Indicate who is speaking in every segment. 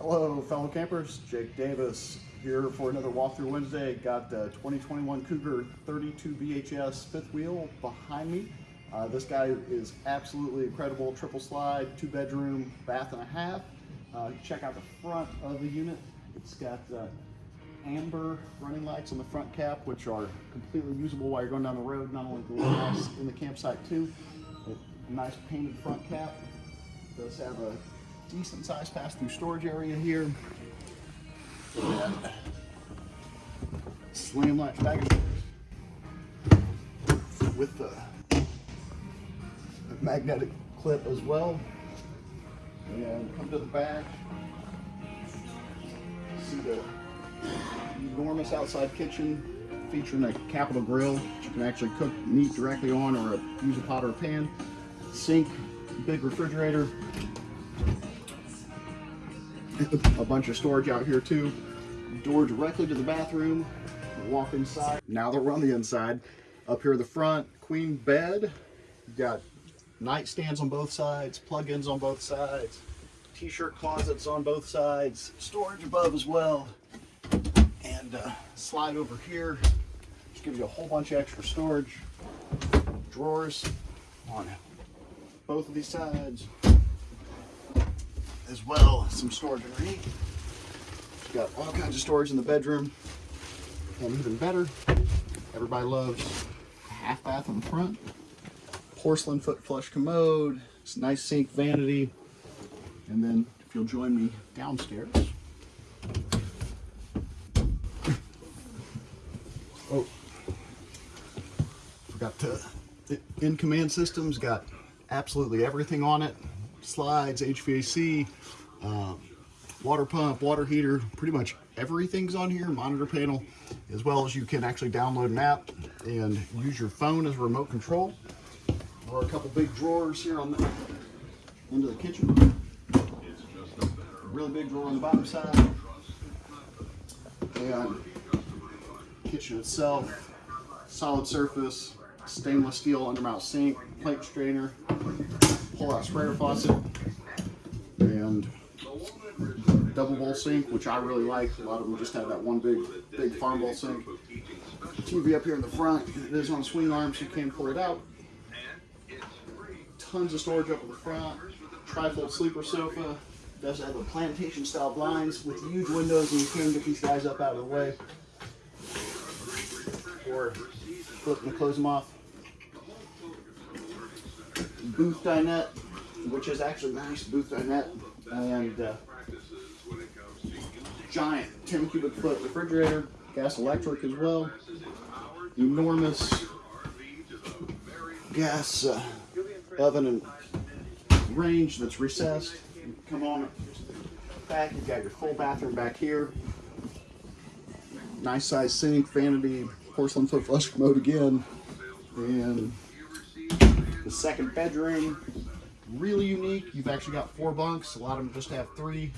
Speaker 1: Hello, fellow campers. Jake Davis here for another walkthrough Wednesday. Got the 2021 Cougar 32 BHS fifth wheel behind me. Uh, this guy is absolutely incredible. Triple slide, two bedroom, bath and a half. Uh, check out the front of the unit. It's got uh, amber running lights on the front cap, which are completely usable while you're going down the road. Not only the house in the campsite too. A nice painted front cap. Does have a decent sized pass-through storage area here. And slam latch baggage with the magnetic clip as well. And come to the back. See the enormous outside kitchen featuring a capital grill that you can actually cook meat directly on or a, use a pot or a pan. Sink, big refrigerator, a bunch of storage out here too. Door directly to the bathroom. Walk inside. Now that we're on the inside, up here the front, queen bed. You've got nightstands on both sides, plug-ins on both sides, t-shirt closets on both sides, storage above as well, and uh, slide over here. Just gives you a whole bunch of extra storage. Drawers on both of these sides as well some storage underneath. Got all kinds of storage in the bedroom. And even better, everybody loves half bath in the front. Porcelain foot flush commode. It's nice sink vanity. And then if you'll join me downstairs. Oh, forgot to, in command systems, got absolutely everything on it slides, HVAC, um, water pump, water heater, pretty much everything's on here, monitor panel, as well as you can actually download an app and use your phone as a remote control. There are a couple big drawers here on the end of the kitchen. Really big drawer on the bottom side. And kitchen itself, solid surface, stainless steel undermount sink, plate strainer, sprayer faucet, and double bowl sink, which I really like. A lot of them just have that one big, big farm bowl sink. TV up here in the front. It is on a swing arm, so you can pull it out. Tons of storage up in the front. Trifold sleeper sofa. Does have the plantation style blinds with huge windows, and you can get these guys up out of the way. Or flip to close them off booth dinette, which is actually nice booth dinette, and uh, giant 10 cubic foot refrigerator, gas electric as well, enormous gas uh, oven and range that's recessed. Come on back, you've got your full bathroom back here. Nice size sink, vanity, porcelain foot flush commode again, and the second bedroom, really unique. You've actually got four bunks. A lot of them just have three.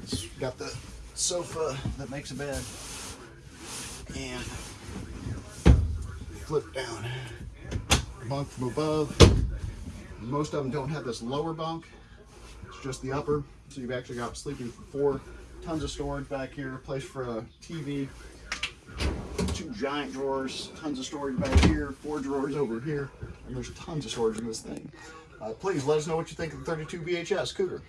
Speaker 1: It's got the sofa that makes a bed. And flip down bunk from above. Most of them don't have this lower bunk. It's just the upper. So you've actually got sleeping for four. Tons of storage back here. Place for a TV. Two giant drawers. Tons of storage back here. Four drawers over here there's tons of storage in this thing. Uh, please let us know what you think of the 32 BHS Cougar.